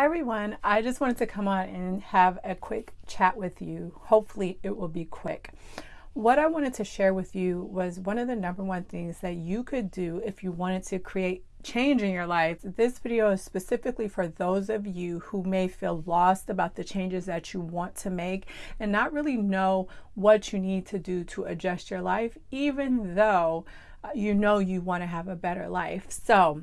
Hi everyone, I just wanted to come on and have a quick chat with you. Hopefully it will be quick. What I wanted to share with you was one of the number one things that you could do if you wanted to create change in your life. This video is specifically for those of you who may feel lost about the changes that you want to make and not really know what you need to do to adjust your life, even though uh, you know you want to have a better life. So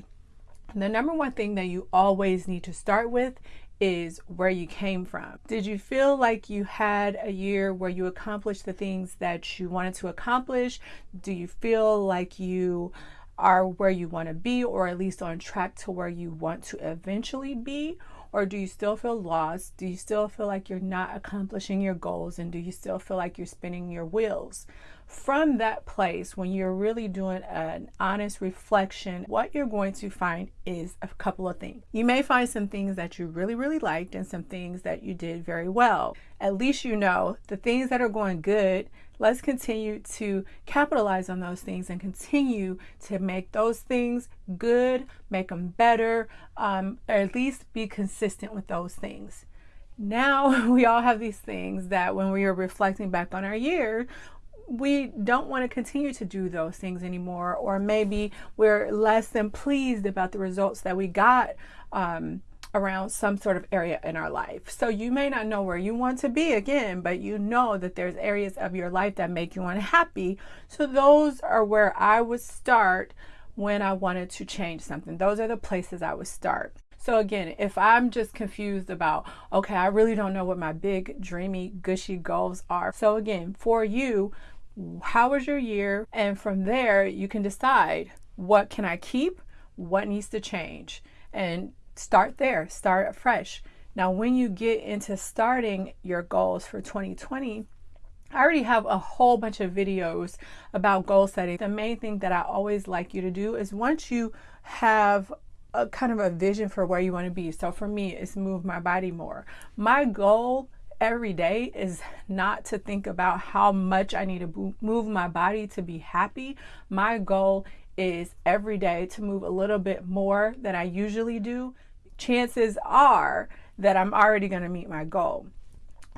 the number one thing that you always need to start with is where you came from. Did you feel like you had a year where you accomplished the things that you wanted to accomplish? Do you feel like you are where you want to be or at least on track to where you want to eventually be? Or do you still feel lost? Do you still feel like you're not accomplishing your goals? And do you still feel like you're spinning your wheels? From that place, when you're really doing an honest reflection, what you're going to find is a couple of things. You may find some things that you really, really liked and some things that you did very well. At least you know the things that are going good let's continue to capitalize on those things and continue to make those things good, make them better, um, or at least be consistent with those things. Now we all have these things that when we are reflecting back on our year, we don't want to continue to do those things anymore, or maybe we're less than pleased about the results that we got um, around some sort of area in our life. So you may not know where you want to be again, but you know that there's areas of your life that make you unhappy. So those are where I would start when I wanted to change something. Those are the places I would start. So again, if I'm just confused about, okay, I really don't know what my big, dreamy, gushy goals are. So again, for you, how was your year? And from there, you can decide what can I keep? What needs to change? And start there, start fresh. Now, when you get into starting your goals for 2020, I already have a whole bunch of videos about goal setting. The main thing that I always like you to do is once you have a kind of a vision for where you want to be. So for me, it's move my body more. My goal every day is not to think about how much I need to move my body to be happy. My goal is every day to move a little bit more than I usually do chances are that I'm already going to meet my goal.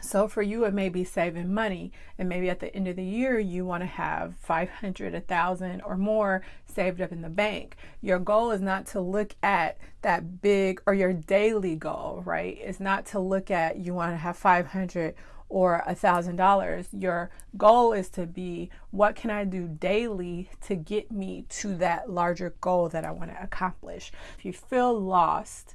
So for you, it may be saving money, and maybe at the end of the year, you want to have 500, 1,000 or more saved up in the bank. Your goal is not to look at that big or your daily goal, right? It's not to look at you want to have 500 or a thousand dollars. Your goal is to be what can I do daily to get me to that larger goal that I want to accomplish. If you feel lost,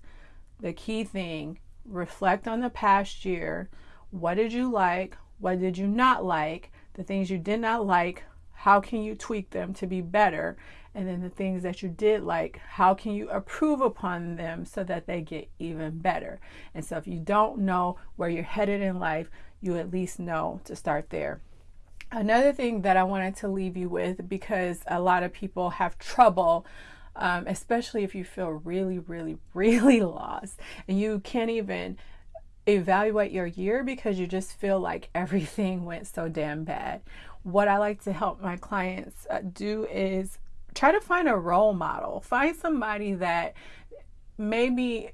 the key thing reflect on the past year. What did you like? What did you not like? The things you did not like, how can you tweak them to be better? And then the things that you did like, how can you improve upon them so that they get even better? And so if you don't know where you're headed in life, you at least know to start there. Another thing that I wanted to leave you with because a lot of people have trouble um, especially if you feel really, really, really lost and you can't even evaluate your year because you just feel like everything went so damn bad. What I like to help my clients uh, do is try to find a role model. Find somebody that maybe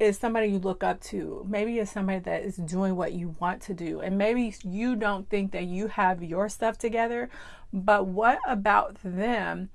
is somebody you look up to. Maybe it's somebody that is doing what you want to do. And maybe you don't think that you have your stuff together, but what about them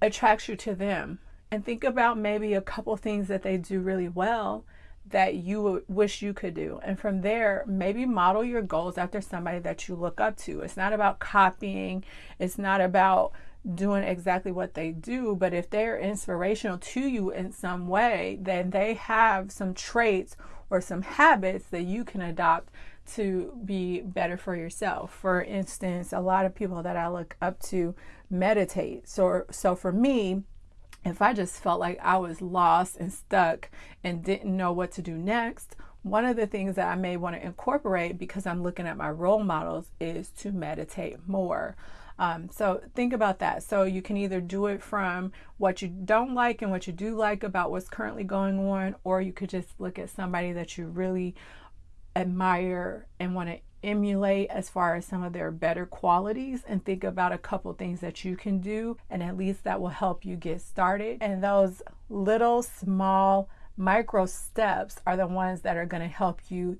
attracts you to them. And think about maybe a couple things that they do really well that you wish you could do. And from there, maybe model your goals after somebody that you look up to. It's not about copying, it's not about doing exactly what they do, but if they're inspirational to you in some way, then they have some traits or some habits that you can adopt to be better for yourself. For instance, a lot of people that I look up to meditate. So so for me, if I just felt like I was lost and stuck and didn't know what to do next, one of the things that I may want to incorporate because I'm looking at my role models is to meditate more. Um, so think about that. So you can either do it from what you don't like and what you do like about what's currently going on, or you could just look at somebody that you really admire and want to emulate as far as some of their better qualities and think about a couple things that you can do and at least that will help you get started. And those little small micro steps are the ones that are going to help you